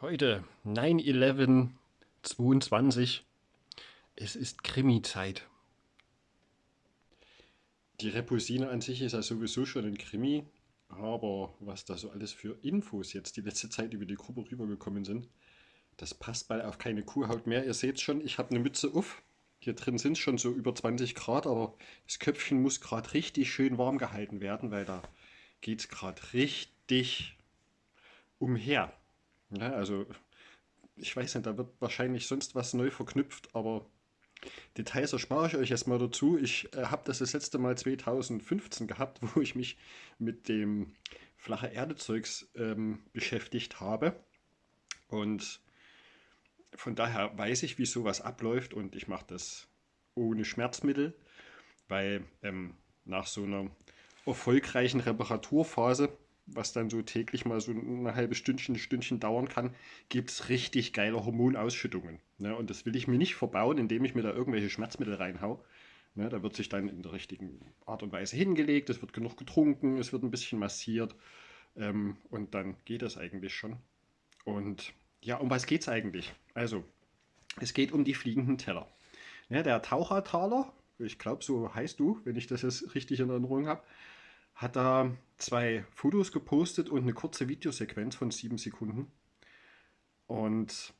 Heute 9-11-22. Es ist Krimi-Zeit. Die Repulsine an sich ist ja sowieso schon ein Krimi, aber was da so alles für Infos jetzt die letzte Zeit über die Gruppe rübergekommen sind, das passt mal auf keine Kuhhaut mehr. Ihr seht schon, ich habe eine Mütze auf. Hier drin sind es schon so über 20 Grad, aber das Köpfchen muss gerade richtig schön warm gehalten werden, weil da geht es gerade richtig umher. Ja, also ich weiß nicht, da wird wahrscheinlich sonst was neu verknüpft, aber Details erspare ich euch erstmal dazu. Ich äh, habe das das letzte Mal 2015 gehabt, wo ich mich mit dem flache Erde-Zeugs ähm, beschäftigt habe. Und von daher weiß ich, wie sowas abläuft und ich mache das ohne Schmerzmittel, weil ähm, nach so einer erfolgreichen Reparaturphase was dann so täglich mal so eine halbe Stündchen, Stündchen dauern kann, gibt es richtig geile Hormonausschüttungen. Ne? Und das will ich mir nicht verbauen, indem ich mir da irgendwelche Schmerzmittel reinhau. Ne? Da wird sich dann in der richtigen Art und Weise hingelegt, es wird genug getrunken, es wird ein bisschen massiert ähm, und dann geht das eigentlich schon. Und ja, um was geht es eigentlich? Also, es geht um die fliegenden Teller. Ja, der Tauchertaler, ich glaube, so heißt du, wenn ich das jetzt richtig in Erinnerung habe, hat da zwei Fotos gepostet und eine kurze Videosequenz von sieben Sekunden. Und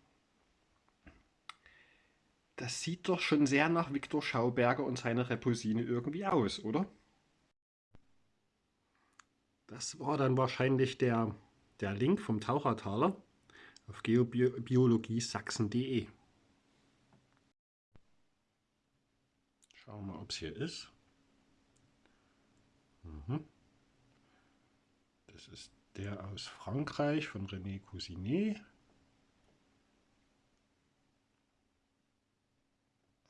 das sieht doch schon sehr nach Viktor Schauberger und seiner Repulsine irgendwie aus, oder? Das war dann wahrscheinlich der, der Link vom Tauchertaler auf geobiologiesachsen.de. Schauen wir mal, ob es hier ist. Mhm. Das ist der aus Frankreich von René Cousinet.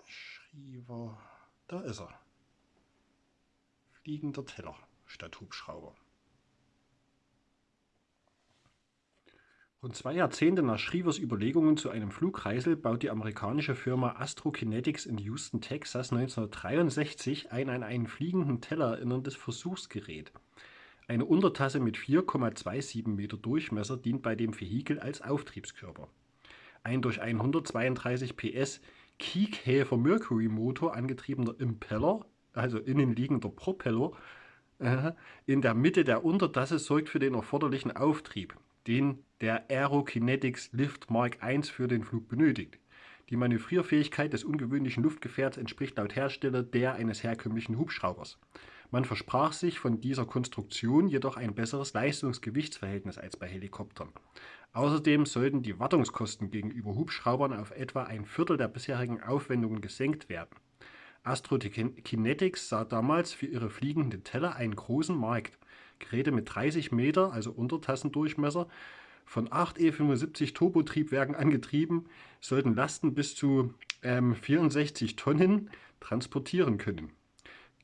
Schriever, da ist er. Fliegender Teller statt Hubschrauber. Rund zwei Jahrzehnte nach Shrievers Überlegungen zu einem Flugkreisel baut die amerikanische Firma Astrokinetics in Houston, Texas 1963 ein an einen fliegenden Teller erinnerndes Versuchsgerät. Eine Untertasse mit 4,27 Meter Durchmesser dient bei dem Vehikel als Auftriebskörper. Ein durch einen 132 PS Kiekhäfer Mercury Motor angetriebener Impeller, also innenliegender Propeller, äh, in der Mitte der Untertasse sorgt für den erforderlichen Auftrieb den der Aerokinetics Lift Mark I für den Flug benötigt. Die Manövrierfähigkeit des ungewöhnlichen Luftgefährts entspricht laut Hersteller der eines herkömmlichen Hubschraubers. Man versprach sich von dieser Konstruktion jedoch ein besseres Leistungs-Gewichtsverhältnis als bei Helikoptern. Außerdem sollten die Wartungskosten gegenüber Hubschraubern auf etwa ein Viertel der bisherigen Aufwendungen gesenkt werden. Astrokinetics sah damals für ihre fliegenden Teller einen großen Markt. Geräte mit 30 Meter, also Untertassendurchmesser, von 8 E75 Turbotriebwerken angetrieben, sollten Lasten bis zu ähm, 64 Tonnen transportieren können.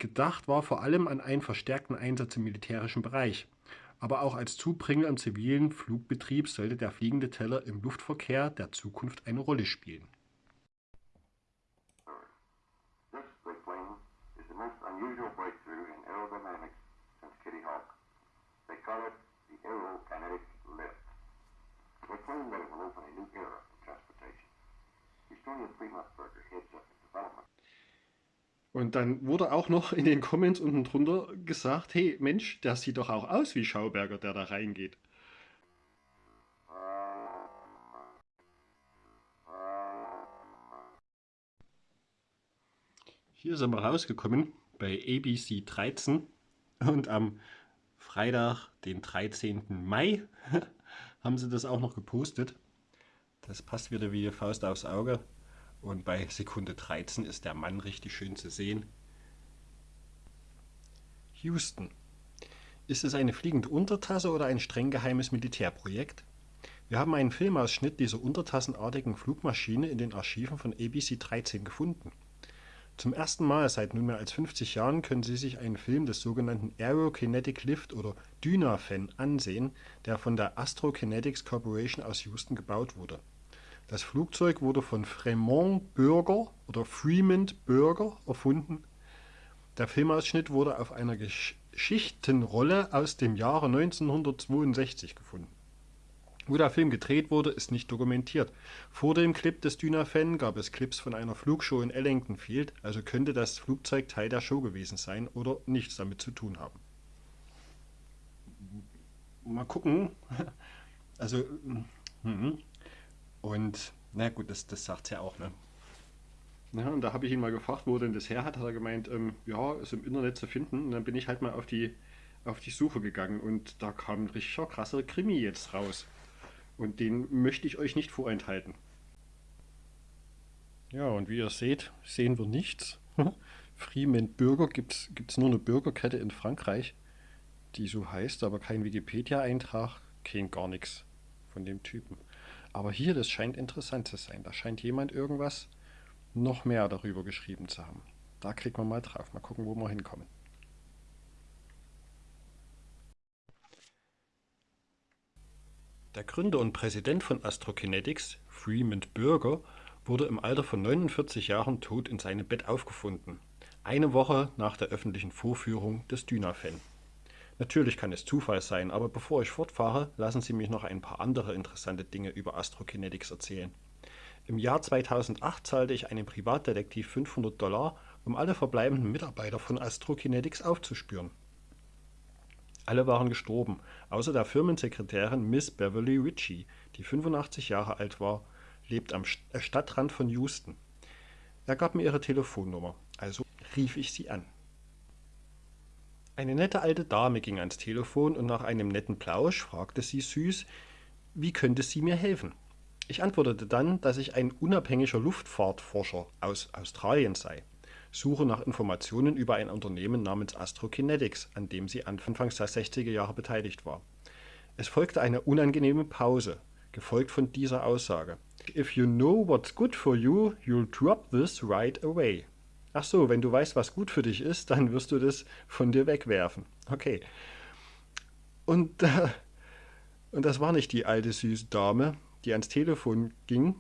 Gedacht war vor allem an einen verstärkten Einsatz im militärischen Bereich. Aber auch als Zubringer im zivilen Flugbetrieb sollte der fliegende Teller im Luftverkehr der Zukunft eine Rolle spielen. Unusual breakthrough in aerodynamics since Kitty Hawk. Call it the aerokinetic lift. They claim that it will open a new era in transportation. Historian Fremont Berger heads up the development. Und dann wurde auch noch in den Comments unten drunter gesagt, hey Mensch, der sieht doch auch aus wie Schauberger, der da reingeht. Hier sind wir rausgekommen bei ABC 13 und am Freitag, den 13. Mai, haben sie das auch noch gepostet. Das passt wieder wie die Faust aufs Auge. Und bei Sekunde 13 ist der Mann richtig schön zu sehen. Houston. Ist es eine fliegende Untertasse oder ein streng geheimes Militärprojekt? Wir haben einen Filmausschnitt dieser untertassenartigen Flugmaschine in den Archiven von ABC 13 gefunden. Zum ersten Mal seit nunmehr als 50 Jahren können Sie sich einen Film des sogenannten Aerokinetic Lift oder Dynafan ansehen, der von der Astrokinetics Corporation aus Houston gebaut wurde. Das Flugzeug wurde von Fremont Burger oder Fremont Burger erfunden. Der Filmausschnitt wurde auf einer Geschichtenrolle aus dem Jahre 1962 gefunden. Wo der Film gedreht wurde, ist nicht dokumentiert. Vor dem Clip des Dynafan gab es Clips von einer Flugshow in Ellington Field, also könnte das Flugzeug Teil der Show gewesen sein oder nichts damit zu tun haben. Mal gucken. Also, mhm. und na gut, das, das sagt ja auch, ne? Ja, und da habe ich ihn mal gefragt, wo denn das her hat. Hat er gemeint, ähm, ja, ist im Internet zu finden. Und dann bin ich halt mal auf die, auf die Suche gegangen und da kam ein richtiger krasser Krimi jetzt raus. Und den möchte ich euch nicht vorenthalten. Ja, und wie ihr seht, sehen wir nichts. Freeman Bürger gibt es nur eine Bürgerkette in Frankreich, die so heißt, aber kein Wikipedia-Eintrag, kein gar nichts von dem Typen. Aber hier, das scheint interessant zu sein. Da scheint jemand irgendwas noch mehr darüber geschrieben zu haben. Da klicken wir mal drauf. Mal gucken, wo wir hinkommen. Der Gründer und Präsident von Astrokinetics, Freeman Burger, wurde im Alter von 49 Jahren tot in seinem Bett aufgefunden. Eine Woche nach der öffentlichen Vorführung des Dynafan. Natürlich kann es Zufall sein, aber bevor ich fortfahre, lassen Sie mich noch ein paar andere interessante Dinge über Astrokinetics erzählen. Im Jahr 2008 zahlte ich einem Privatdetektiv 500 Dollar, um alle verbleibenden Mitarbeiter von Astrokinetics aufzuspüren. Alle waren gestorben, außer der Firmensekretärin Miss Beverly Ritchie, die 85 Jahre alt war, lebt am äh, Stadtrand von Houston. Er gab mir ihre Telefonnummer, also rief ich sie an. Eine nette alte Dame ging ans Telefon und nach einem netten Plausch fragte sie süß, wie könnte sie mir helfen? Ich antwortete dann, dass ich ein unabhängiger Luftfahrtforscher aus Australien sei suche nach Informationen über ein Unternehmen namens Astrokinetics, an dem sie anfangs der 60er Jahre beteiligt war. Es folgte eine unangenehme Pause, gefolgt von dieser Aussage. If you know what's good for you, you'll drop this right away. Ach so, wenn du weißt, was gut für dich ist, dann wirst du das von dir wegwerfen. Okay. Und, äh, und das war nicht die alte süße Dame, die ans Telefon ging,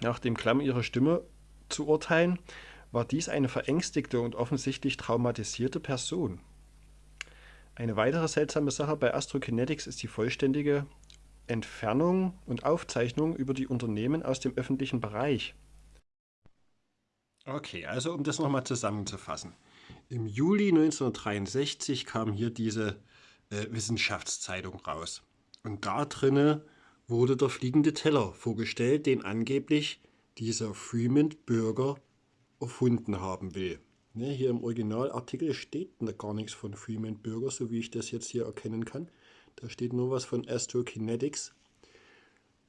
nach dem Klamm ihrer Stimme zu urteilen, war dies eine verängstigte und offensichtlich traumatisierte Person. Eine weitere seltsame Sache bei Astrokinetics ist die vollständige Entfernung und Aufzeichnung über die Unternehmen aus dem öffentlichen Bereich. Okay, also um das nochmal zusammenzufassen. Im Juli 1963 kam hier diese äh, Wissenschaftszeitung raus. Und da drinne wurde der fliegende Teller vorgestellt, den angeblich dieser Freeman Bürger erfunden haben will. Ne, hier im Originalartikel steht gar nichts von Freeman Bürger, so wie ich das jetzt hier erkennen kann. Da steht nur was von Astrokinetics.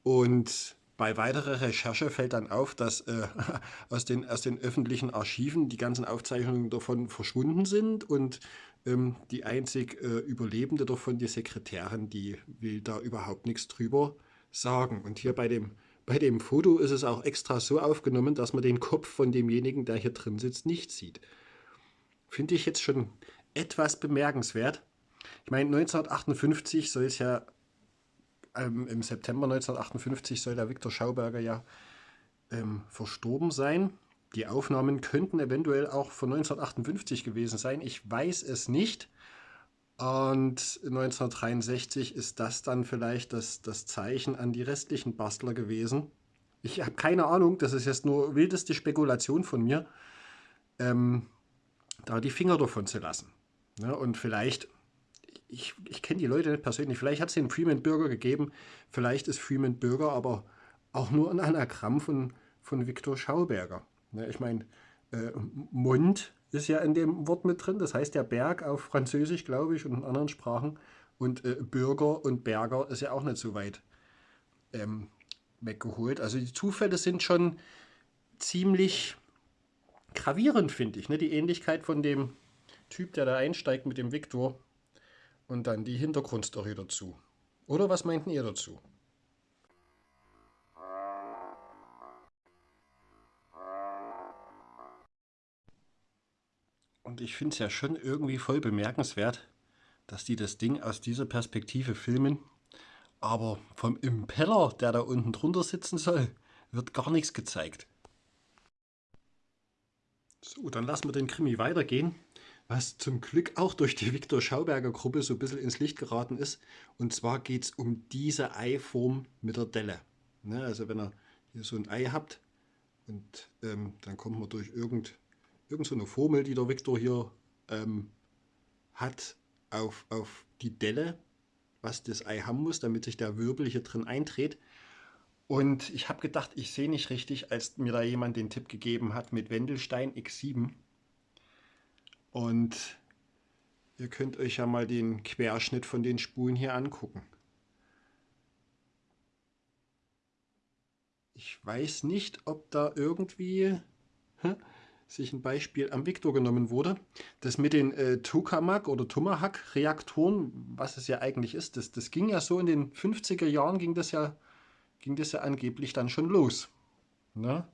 Und bei weiterer Recherche fällt dann auf, dass äh, aus, den, aus den öffentlichen Archiven die ganzen Aufzeichnungen davon verschwunden sind und ähm, die einzig äh, Überlebende davon, die Sekretärin, die will da überhaupt nichts drüber sagen. Und hier bei dem bei dem Foto ist es auch extra so aufgenommen, dass man den Kopf von demjenigen, der hier drin sitzt, nicht sieht. Finde ich jetzt schon etwas bemerkenswert. Ich meine, 1958 soll es ja, ähm, im September 1958 soll der Viktor Schauberger ja ähm, verstorben sein. Die Aufnahmen könnten eventuell auch von 1958 gewesen sein. Ich weiß es nicht. Und 1963 ist das dann vielleicht das, das Zeichen an die restlichen Bastler gewesen. Ich habe keine Ahnung, das ist jetzt nur wildeste Spekulation von mir, ähm, da die Finger davon zu lassen. Ne, und vielleicht, ich, ich kenne die Leute nicht persönlich, vielleicht hat es den Freeman Bürger gegeben, vielleicht ist Freeman Bürger aber auch nur ein Anagramm von, von Viktor Schauberger. Ne, ich meine, äh, Mund ist ja in dem Wort mit drin. Das heißt ja Berg auf Französisch, glaube ich, und in anderen Sprachen. Und äh, Bürger und Berger ist ja auch nicht so weit ähm, weggeholt. Also die Zufälle sind schon ziemlich gravierend, finde ich. Ne? Die Ähnlichkeit von dem Typ, der da einsteigt mit dem Viktor und dann die Hintergrundstory dazu. Oder was meinten ihr dazu? Und ich finde es ja schon irgendwie voll bemerkenswert, dass die das Ding aus dieser Perspektive filmen. Aber vom Impeller, der da unten drunter sitzen soll, wird gar nichts gezeigt. So, dann lassen wir den Krimi weitergehen. was zum Glück auch durch die Viktor Schauberger Gruppe so ein bisschen ins Licht geraten ist. Und zwar geht es um diese Eiform mit der Delle. Ne, also wenn ihr hier so ein Ei habt und ähm, dann kommt man durch irgend, irgend so eine Formel, die der Viktor hier ähm, hat, auf, auf die Delle, was das Ei haben muss, damit sich der Wirbel hier drin eindreht. Und ich habe gedacht, ich sehe nicht richtig, als mir da jemand den Tipp gegeben hat mit Wendelstein X7. Und ihr könnt euch ja mal den Querschnitt von den Spulen hier angucken. Ich weiß nicht, ob da irgendwie sich ein Beispiel am Victor genommen wurde. Das mit den äh, Tokamak oder Tomahawk Reaktoren, was es ja eigentlich ist, das, das ging ja so in den 50er Jahren ging das ja, ging das ja angeblich dann schon los. Na?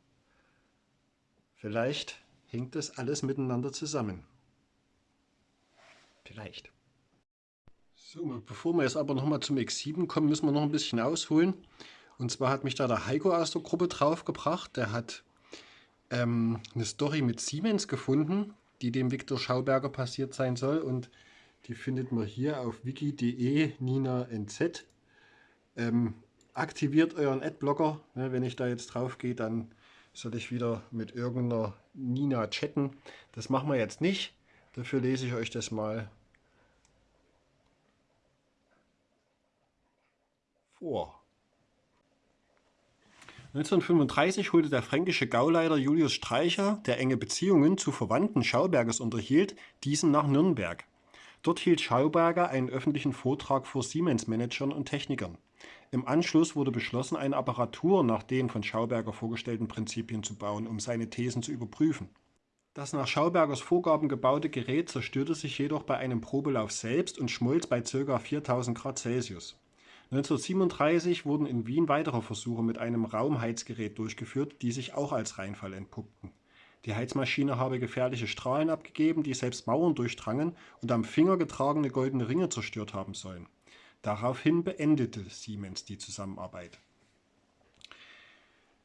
Vielleicht hängt das alles miteinander zusammen. Vielleicht. So, bevor wir jetzt aber nochmal zum X7 kommen, müssen wir noch ein bisschen ausholen. Und zwar hat mich da der Heiko aus der Gruppe draufgebracht. Der hat ähm, eine Story mit Siemens gefunden, die dem Viktor Schauberger passiert sein soll. Und die findet man hier auf wiki.de Nina NZ. Ähm, aktiviert euren Adblocker. Ja, wenn ich da jetzt drauf gehe, dann soll ich wieder mit irgendeiner Nina chatten. Das machen wir jetzt nicht. Dafür lese ich euch das mal vor. 1935 holte der fränkische Gauleiter Julius Streicher, der enge Beziehungen zu Verwandten Schaubergers unterhielt, diesen nach Nürnberg. Dort hielt Schauberger einen öffentlichen Vortrag vor Siemens-Managern und Technikern. Im Anschluss wurde beschlossen, eine Apparatur nach den von Schauberger vorgestellten Prinzipien zu bauen, um seine Thesen zu überprüfen. Das nach Schaubergers Vorgaben gebaute Gerät zerstörte sich jedoch bei einem Probelauf selbst und schmolz bei ca. 4000 Grad Celsius. 1937 wurden in Wien weitere Versuche mit einem Raumheizgerät durchgeführt, die sich auch als Reinfall entpuppten. Die Heizmaschine habe gefährliche Strahlen abgegeben, die selbst Mauern durchdrangen und am Finger getragene goldene Ringe zerstört haben sollen. Daraufhin beendete Siemens die Zusammenarbeit.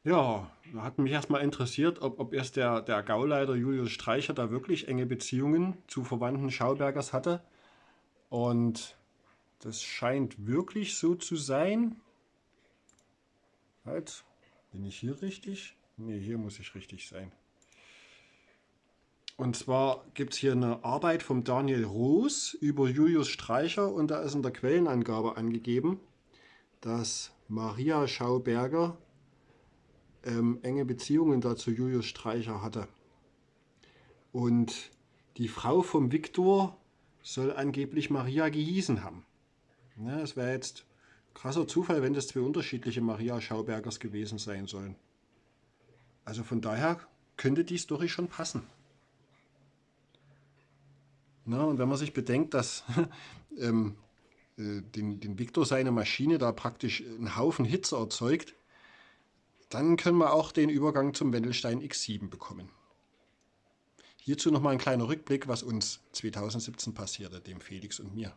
Ja, da hat mich erstmal interessiert, ob, ob erst der, der Gauleiter Julius Streicher da wirklich enge Beziehungen zu Verwandten Schaubergers hatte. Und das scheint wirklich so zu sein. Halt, bin ich hier richtig? Ne, hier muss ich richtig sein. Und zwar gibt es hier eine Arbeit vom Daniel Roos über Julius Streicher und da ist in der Quellenangabe angegeben, dass Maria Schauberger ähm, enge Beziehungen dazu Julius Streicher hatte. Und die Frau vom Viktor soll angeblich Maria gehießen haben. Ja, es wäre jetzt krasser Zufall, wenn das zwei unterschiedliche Maria Schaubergers gewesen sein sollen. Also von daher könnte die Story schon passen. Na, und wenn man sich bedenkt, dass ähm, äh, den, den Victor seine Maschine da praktisch einen Haufen Hitze erzeugt, dann können wir auch den Übergang zum Wendelstein X7 bekommen. Hierzu nochmal ein kleiner Rückblick, was uns 2017 passierte, dem Felix und mir.